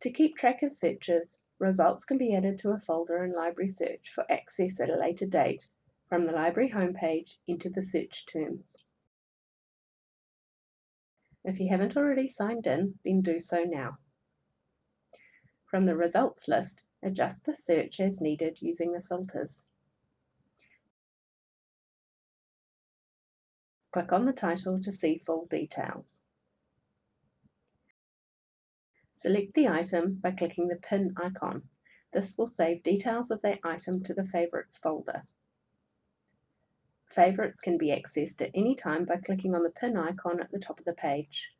To keep track of searches, results can be added to a folder in Library Search for access at a later date from the Library homepage into the search terms. If you haven't already signed in, then do so now. From the results list, adjust the search as needed using the filters. Click on the title to see full details. Select the item by clicking the pin icon. This will save details of that item to the Favourites folder. Favourites can be accessed at any time by clicking on the pin icon at the top of the page.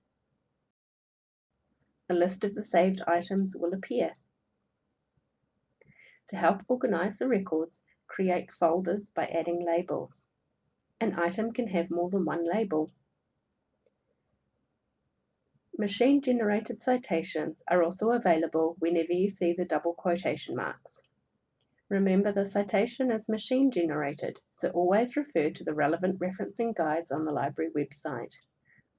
A list of the saved items will appear. To help organise the records, create folders by adding labels. An item can have more than one label. Machine-generated citations are also available whenever you see the double quotation marks. Remember the citation is machine-generated, so always refer to the relevant referencing guides on the library website.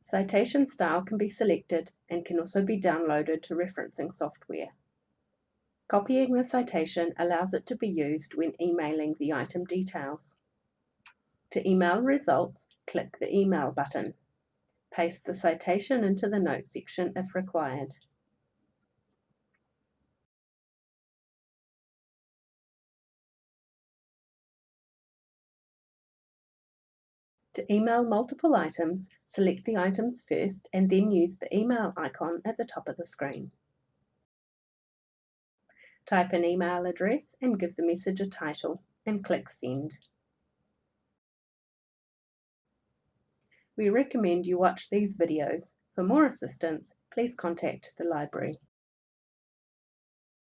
Citation style can be selected and can also be downloaded to referencing software. Copying the citation allows it to be used when emailing the item details. To email results, click the Email button. Paste the citation into the Notes section if required. To email multiple items, select the items first and then use the email icon at the top of the screen. Type an email address and give the message a title and click Send. We recommend you watch these videos. For more assistance, please contact the library.